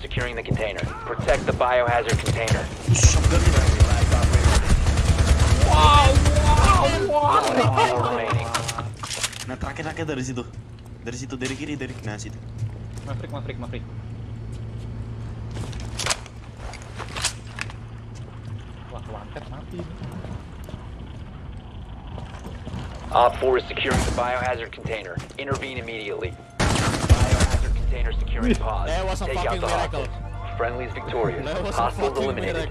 securing the container. Protect the biohazard container. Shotgun One op four. Nah terakhir terakhir dari situ. Dari situ dari kiri dari nah situ. Maverick, Maverick, Maverick. Wah, wanted mati. Op 4 is securing the biohazard container. Intervene immediately container securing pause. That was a Take fucking out the miracle. Hostage. Victorious. Hostiles eliminated.